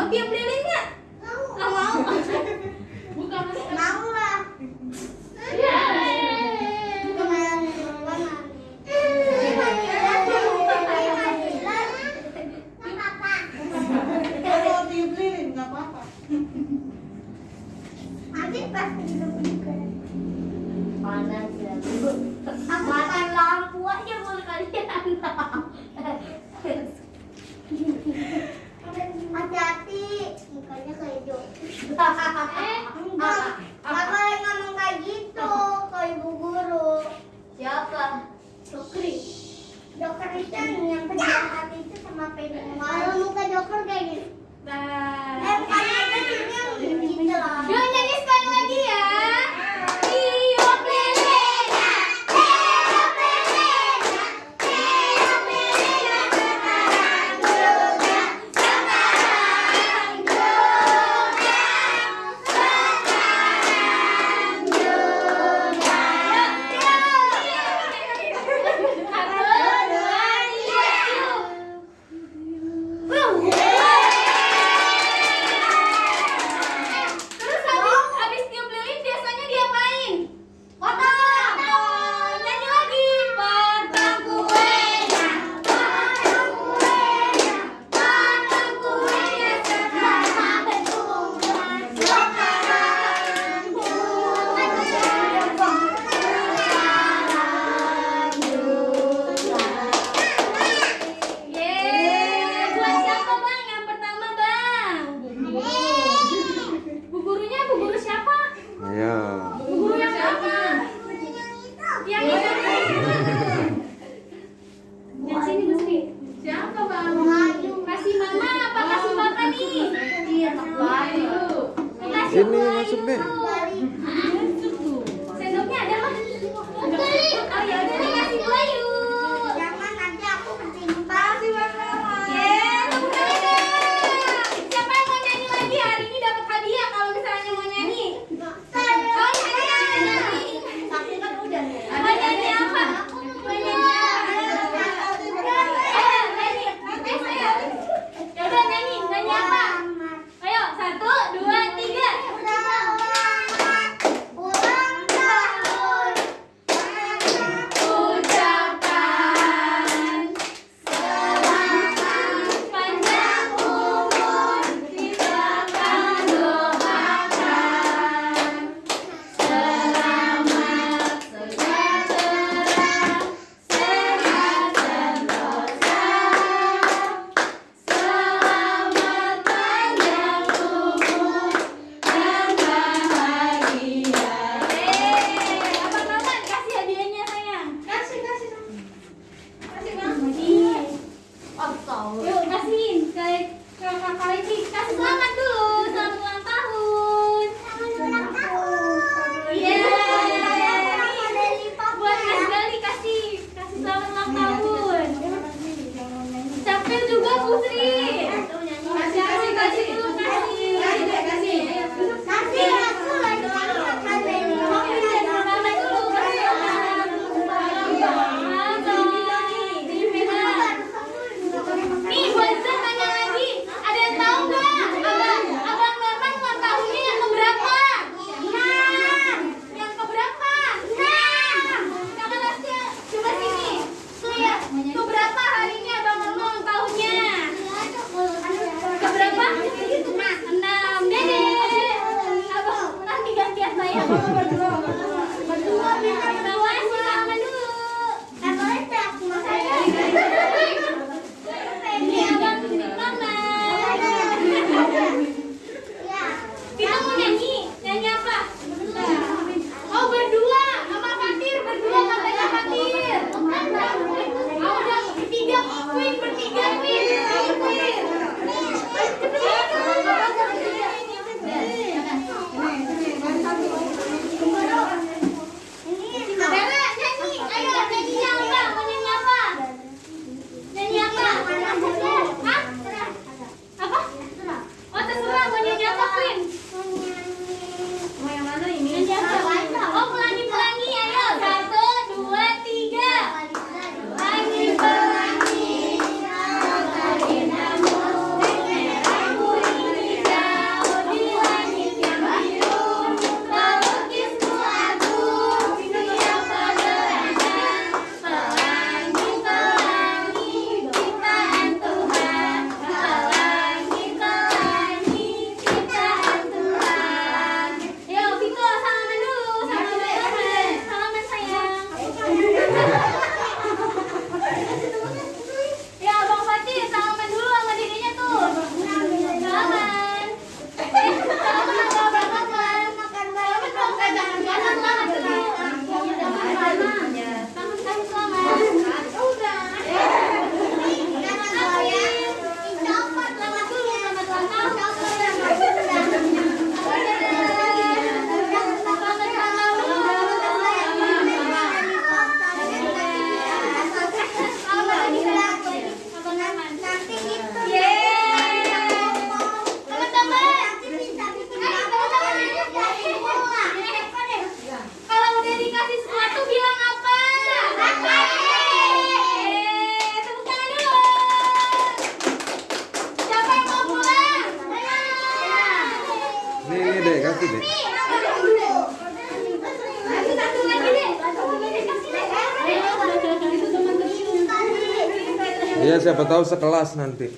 Mau apa yang ingat? Tak mau. Mau. Siapa tahu sekelas nanti.